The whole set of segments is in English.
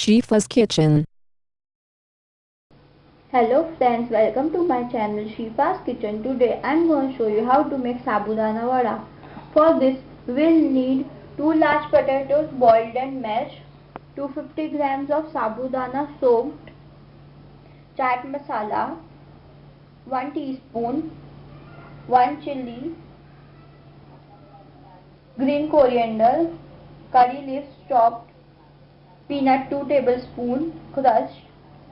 Shifa's Kitchen. Hello friends, welcome to my channel Shifa's Kitchen. Today I am going to show you how to make sabudana vada. For this we will need 2 large potatoes boiled and mashed, 250 grams of sabudana soaked, chaat masala, 1 teaspoon, 1 chili, green coriander, curry leaves chopped, peanut 2 tablespoon crushed,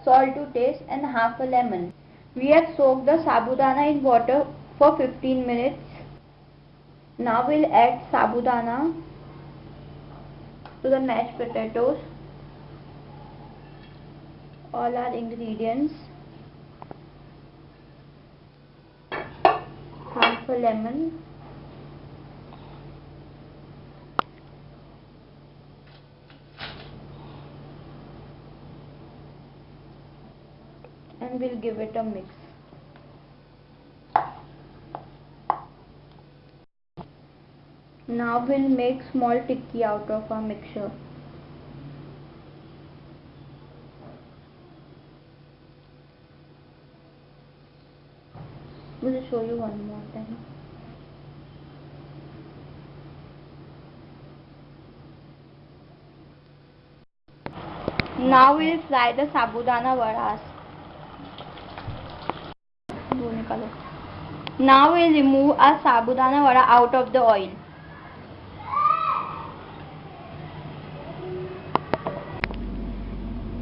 salt to taste and half a lemon. We have soaked the sabudana in water for 15 minutes. Now we'll add sabudana to the mashed potatoes. All our ingredients. Half a lemon. And we'll give it a mix. Now we'll make small tikki out of our mixture. We'll show you one more time. Now we'll fry the sabudana vadas. Now we'll remove our sabudana vada out of the oil.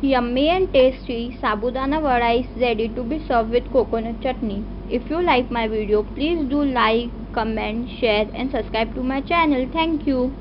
Yummy and tasty sabudana vada is ready to be served with coconut chutney. If you like my video, please do like, comment, share and subscribe to my channel. Thank you.